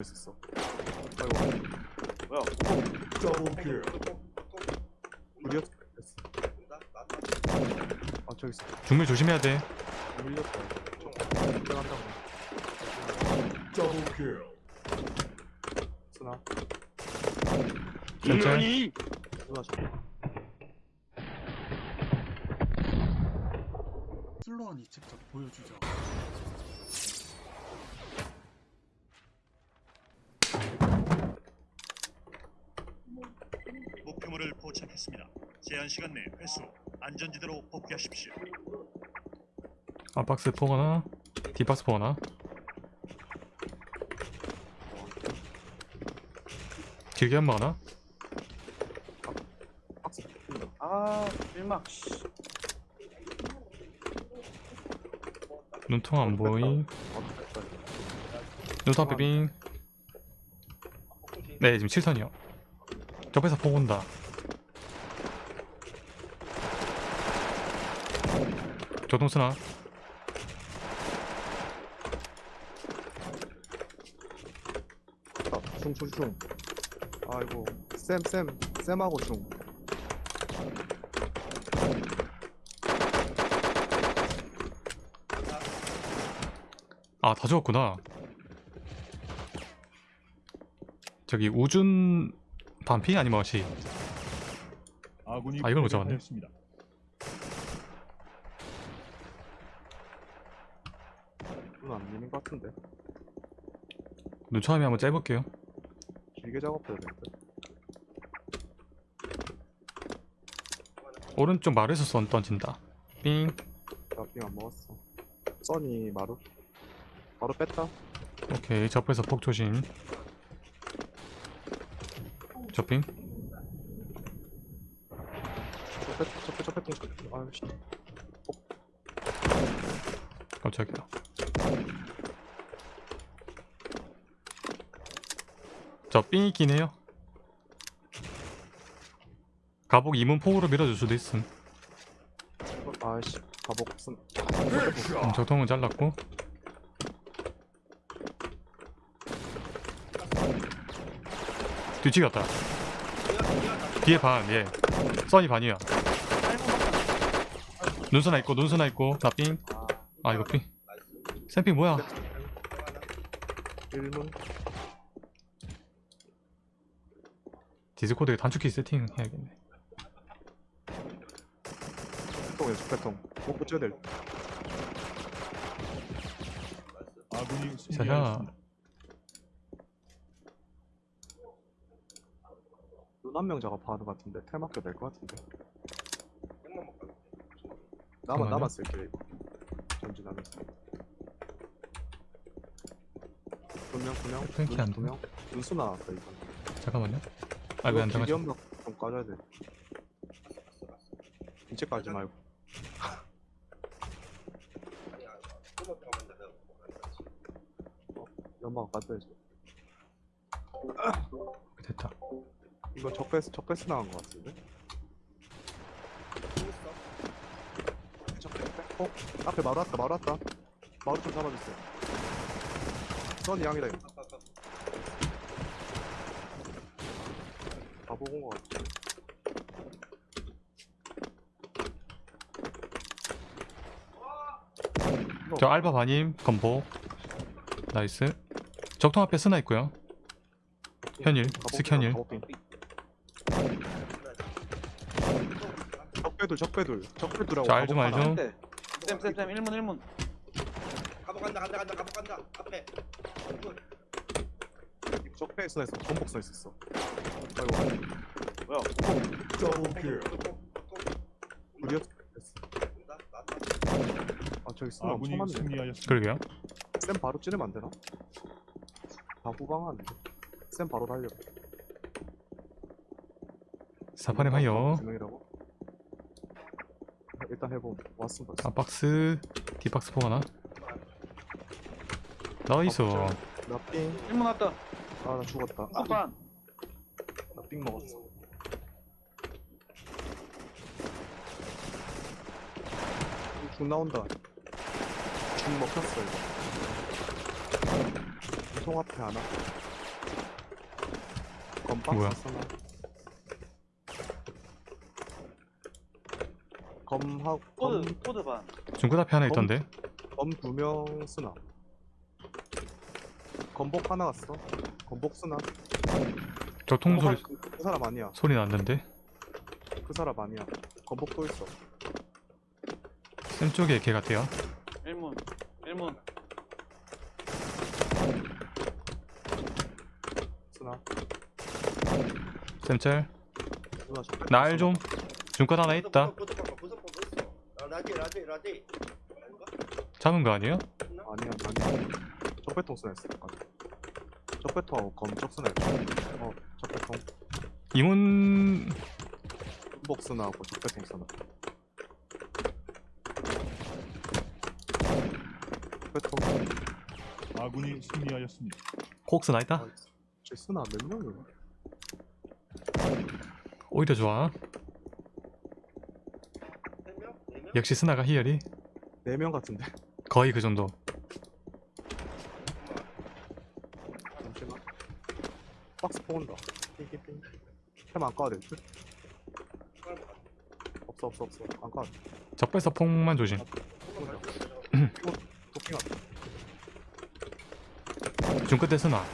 있었어. 아이고. 뭐야? 더블킬 우리였. 아 저기 있어. 중물 조심해야 돼. 밀렸다. 들어간다고. 더블킬 쓰나? 천천히. 쓰나 저. 슬로원이 직접 보여주죠. 목표물을 포착했습니다. 제한 시간 내 회수, 안전지대로 복귀하십시오. 앞박스 포거나 뒷박스 포거나. 길게 한 번 하나? 박스. 아 일막 씨. 눈통 안 보이. 아. 눈통 비빙. 네 지금 7선이요. 옆에서 포고 온다. 조동수나 아, 중중중. 아이고. 쌤 쌤. 쌤하고 중. 아다 죽었구나. 저기 우준 반피 아니면 어시? 아군이 아, 이걸 못 잡았네. 미는 것 같은데. 눈처음에 한번 째볼게요. 길게 작업해야 되는데. 오른쪽 마루에서 쏜 던진다. 삥. 나빙안 먹었어. 써니 마루. 바로 뺐다. 오케이 접에서 폭 조심. 저 뺐, 저 뺐. 아유씨. 깜짝이야. 저삥 있긴 해요. 가복 이문 폭으로 밀어줄 수도 있음. 아이씨. 가복 쓴. 음, 저통은 잘랐고. 뒤치 갔다. 뒤에 반, 예. 써니 반이야. 눈수나 있고, 눈수나 있고, 나 삥. 아, 이거 삥. 샘핑 뭐야? 1문. 디스코드에 단축키 세팅 해야겠네. 배통에 적배통. 못 붙여야 될. 아군이 자야. 승리하였습니다. 눈한 명 작업하는 것 같은데 텔 맡겨 될것 같은데. 나만 쓸게 이거. 전진하면서. 두명 두명. 탱키 안 두명. 눈수 나왔다 이거. 잠깐만요. 아, 왜안 길게 당하지? 연막 좀 까줘야 돼. 이제 까지 말고. 어, 연막 까줘야지. 됐다. 이거 적배스 적배스 나간 것 같은데? 적배스 어? 앞에 마루 왔다 마루 왔다 마루 좀 잡아주세요 썬 양이다 이거 다 보고 온것 같아 저 알바 바님 건보. 나이스. 적통 앞에 쓰나 있고요. 현일, 스현일. 저 알죠, 가복 하나. 알죠. 네. 쌤쌤쌤 1문 1문. 간다 간다 간다 가보 간다 앞에 적배에 쓰나 있어 전복 써 있었어 아이고 뭐야 더블킬 우리였 아 저기 쓰나 엄청 많네. 그러게요. 쌤 바로 찌르면 안 되나? 다 후방하네 쌤 바로 달려 사파렘 하여. 두 명이라고? 일단 해봄 왔습니다 앞박스, 뒷박스 포가나. 나이스. 나삥 1문 왔다. 아 나 죽었다 오반. 나삥 먹었어 죽 나온다 죽 먹혔어 이거 통 앞에 하나? 검박스 쓰나? 검하고 검, 코드 코드 반 중끝 앞에 하나 있던데 검 두 명 쓰나? 검복 하나 갔어? 검복 쓰나? 교통 소리 검복 그, 그 사람 아니야. 소리 났는데 그 사람 아니야. 검복 또 있어. 쌤 쪽에 걔 같아요 1문 1문 쓰나? 쌤짤 쓰나? 저날좀 중끝 하나 있다 라디 라디 라디. 아닌가? 잡은 거 아니에요? 아니야 아니야. 적배통 쓰나 했어. 적배통 검적 쓰나 했어. 어 적배통. 이문 검복 쓰나 하고 적배통 쓰나. 적배통. 아군이 승리하였습니다. 콕스 나 있다 아, 쟤 쓰나 몇 명이야? 오히려 좋아? 네 명? 역시 스나가 희열이 네명 같은데. 거의 그 정도 잠시만. 박스 포온다. 핑핑핑. 캠안 까도 될 듯? 없어 없어 없어. 안 까도 돼. 적배서 폭만 조심 도핑하다. 중끝에 스나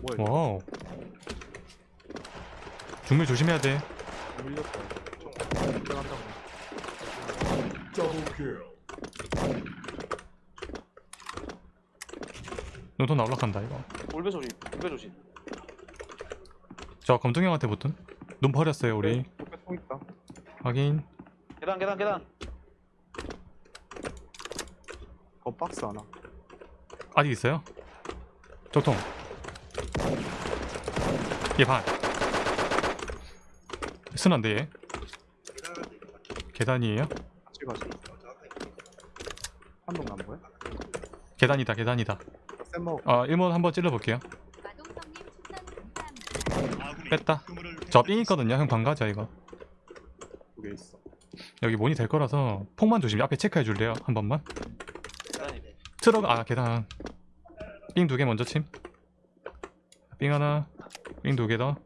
뭐야? 와우 중밀 조심해야 돼 밀렸다. 한다고. 더블 킬. 노돈 올라간다 이거 올배 소리 올배 조심 저 검둥형한테 붙은 눈 버렸어요 우리 통 있다. 확인 계단 계단 계단 건 박스 하나. 아직 있어요? 적통 얘반 스나인데 얘 계단이에요? 같이 가지. 한동 남 거야? 계단이다 계단이다 쌤 먹어. 아 1번 한번 찔러볼게요. 뺐다. 저 삥 있거든요. 형 방가자 이거. 두개 있어. 여기 mon이 될 거라서 폭만 조심. 앞에 체크해 줄래요? 한 번만? 트럭 아 계단. 삥 두 개 먼저 침 삥 하나 삥 두 개 더.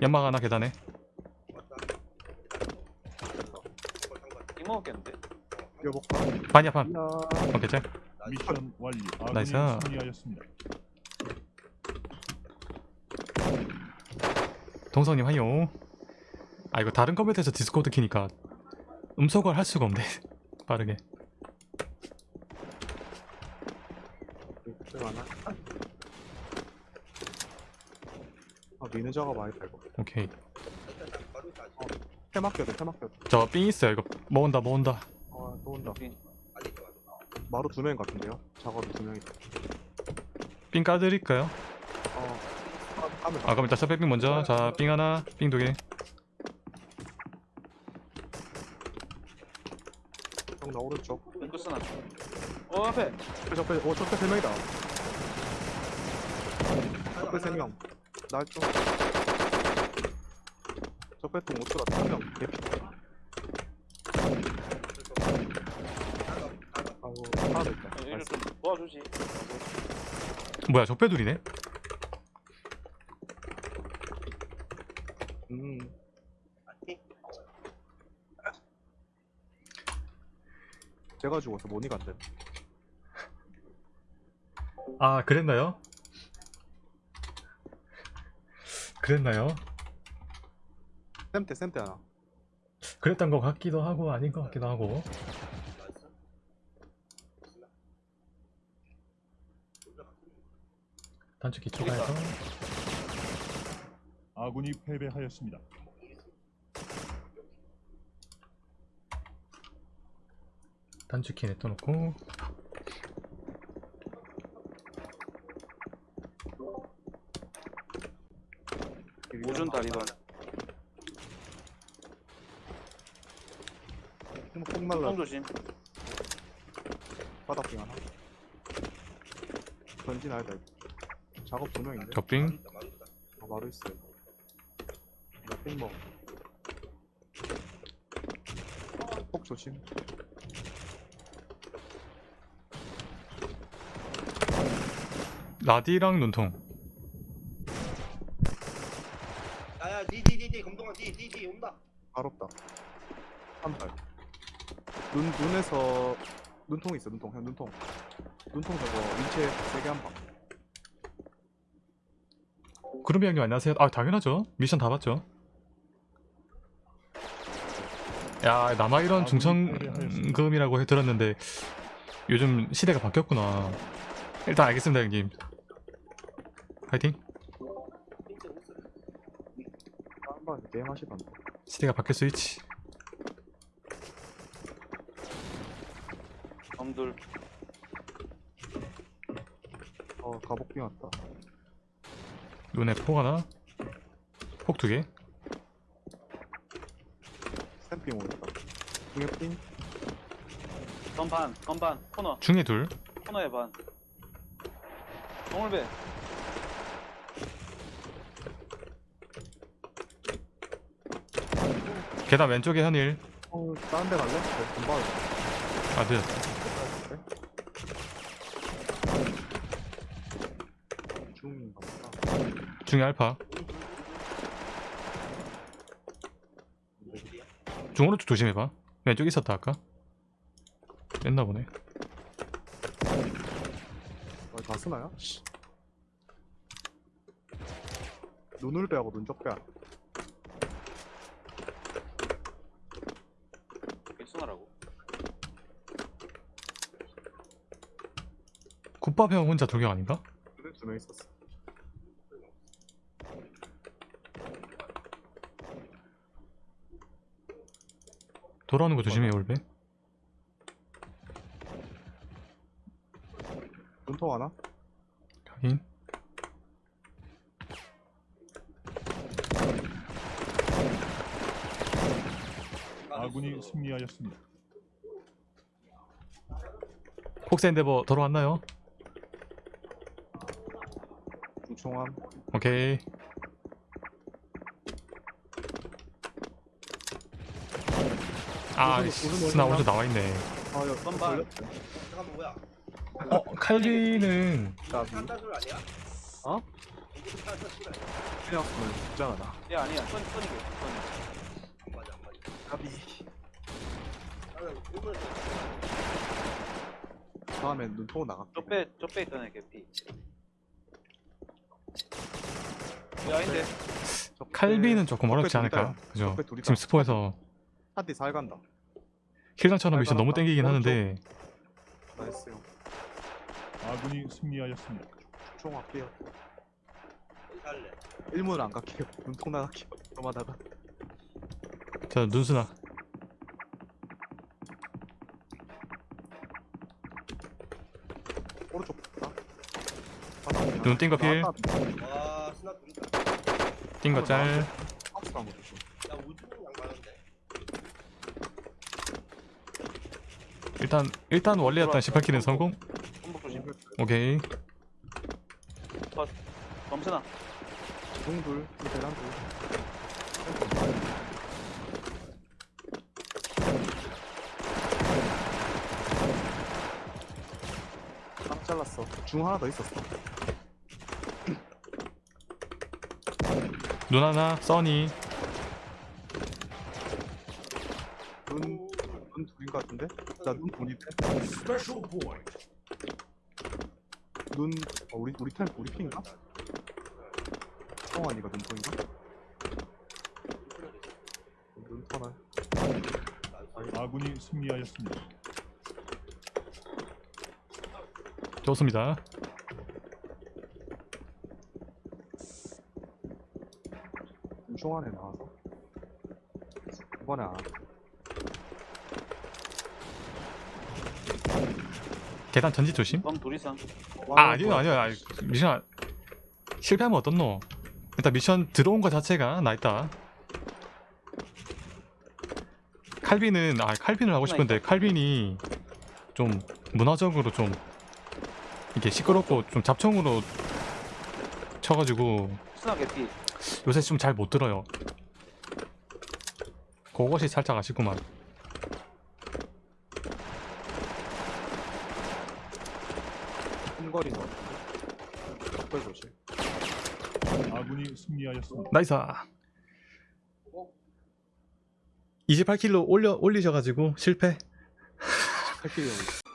연막 하나 계단에. 먹었겠는데? 뛰어볼까? 반이야 반. 야. 오케이 짤 미션 완료. nice. 승리하였습니다. 동성님 하요 아 이거 다른 컴퓨터에서 디스코드 키니까 음소거를 할 수가 없네 빠르게. 아 미는 작업 많이 되고. 오케이 해 맡겨도 해 맡겨도. 저삥 있어요 이거 모은다 모은다 아 또 온다. 오케이. 마루 두 명 같은데요? 작업이 두 명이다. 삥 까드릴까요? 어. 까- 까면 아 그럼 일단 셔백빙 먼저 자삥 하나 삥 두개 형나 오른쪽. 왼쪽 쓰나 어 앞에 적배 어 적배 세 명이다. 적배 세 명. 날 좀. 적배통 오트라 한 명. 개피. 아이고 하나 더 있다. 이거 nice. 좀 도와주지 뭐야 적배둘이네? 음. 제가 죽어서 모니가 안 돼. 아 그랬나요? 그랬나요? 쌤때 쌤때 하나. 그랬던 것 같기도 하고 아닌 것 같기도 하고 단축키 추가해서 아군이 패배하였습니다. 단축키 냅둬놓고 오준 다리던 폭 날라 통 조심 바닥 빙 하나. 전진 아니다. 작업 두 명인데. 적빙 아, 마루 있어요. 나삥 먹어. 폭 조심. 라디랑 눈통 야야 디디디디 검동아 디디디 온다 바롭다. 한 발. 눈 눈에서 눈통 있어 눈통 형 눈통. 눈통 저거 인체 세게 한 방. 구름이 형님 안녕하세요? 아 당연하죠. 미션 다 봤죠. 야 남아 이런 중천금이라고 해 들었는데 요즘 시대가 바뀌었구나. 일단 알겠습니다 형님. 파이팅. 한방 게임 하시던데. 시대가 바뀔 수 있지. 검둘. 어 가복빙 왔다. 눈에 폭 하나 폭 두개 샘핑 오겠다. 중에 삥. 건반, 건반, 코너, 중에 둘 코너의 반. 동물배. 계단 왼쪽에 현일 어 다른 데 갈래? 네, 금방. 아 늦었다 중인가 보다. 중에 알파 중 오른쪽 조심해봐 왼쪽 있었다 아까 뺐나 보네 어, 다 쓰나요? 씨. 눈을 빼하고 눈쪽 빼. 일순하라고. 국밥 형 혼자 돌격 아닌가? 두명 있었어. 돌아오는 거 조심해 올베 눈통 하나? 확인 아군이 승리하였습니다. 폭스 엔데버 돌아왔나요? 중총함. 오케이 아 스나 오른쪽 오른쪽 나와 있네 아, 여, 선발. 걸렸네. 잠깐만 뭐야 어 아니야? 어? 그냥 죽잖아, 나. 야, 아니야. 선, 선이게. 선. 안 맞아 안 맞아 가비. 다음에 눈통 나갈게. 쪽배, 쪽배 있던 애 개피. 야, 아닌데. 칼비는 조금 어렵지. 않을까 그죠. 지금 스포에서 한띠 살 간다. 킬당처럼 미션 너무 땡기긴 오른쪽. 하는데 나이스 형. 아군이 승리하였습니다. 총 할게요. 일문을 안 갈게요. 눈통 나갈게요. 그만하다. 자 눈수나 오른쪽? 눈 띵거 필. 띵거 짤 박스 한거 조심. 야 우주는 양반인데 일단 일단 원래였던 18킬은 성공 손목 조심. 오케이 범선아. 중둘, 대란 둘. 딱 잘랐어. 중 하나 더 있었어. 눈 하나 써니 눈, 눈 둘인 것 같은데? 나눈 둘인데? 눈, 어, 우리, 우리 템, 우리 핀가? 성환이가 눈통인가? 눈 터널. 아군이 승리하였습니다. 좋습니다 중총 안에 나와서. 이번에 안. 계단 전지 조심? 둘이상. 아 아니요 아니요. 아니, 미션 실패하면 어떻노? 일단 미션 들어온 것 자체가 나 있다. 칼빈은 아 칼빈을 하고 싶은데 칼빈이 좀 문화적으로 좀 이렇게 시끄럽고 좀 잡청으로 쳐가지고. 요새 좀 잘 못 들어요. 그것이 살짝 아쉽구만 같은데? 적발 조심. 아군이 승리하였습니다. nice 28kill로 올려 올리셔가지고 실패 8kill